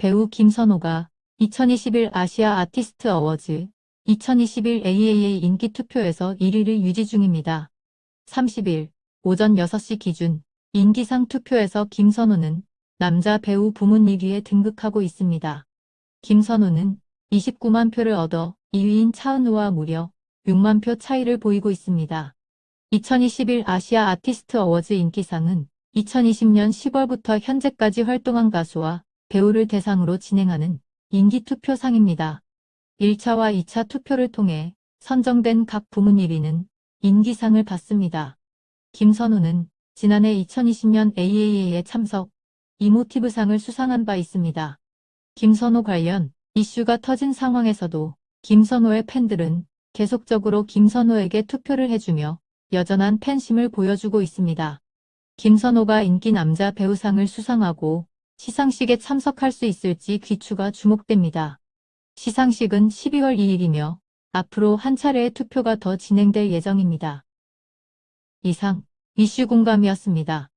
배우 김선호가 2021 아시아 아티스트 어워즈 2021 AAA 인기 투표에서 1위를 유지 중입니다. 30일 오전 6시 기준 인기상 투표에서 김선호는 남자 배우 부문 1위에 등극하고 있습니다. 김선호는 29만 표를 얻어 2위인 차은우와 무려 6만 표 차이를 보이고 있습니다. 2021 아시아 아티스트 어워즈 인기상은 2020년 10월부터 현재까지 활동한 가수와 배우를 대상으로 진행하는 인기 투표상입니다. 1차와 2차 투표를 통해 선정된 각 부문 1위는 인기상을 받습니다. 김선우는 지난해 2020년 AAA에 참석, 이모티브상을 수상한 바 있습니다. 김선호 관련 이슈가 터진 상황에서도 김선호의 팬들은 계속적으로 김선호에게 투표를 해주며 여전한 팬심을 보여주고 있습니다. 김선호가 인기 남자 배우상을 수상하고 시상식에 참석할 수 있을지 귀추가 주목됩니다. 시상식은 12월 2일이며 앞으로 한 차례의 투표가 더 진행될 예정입니다. 이상 이슈 공감이었습니다.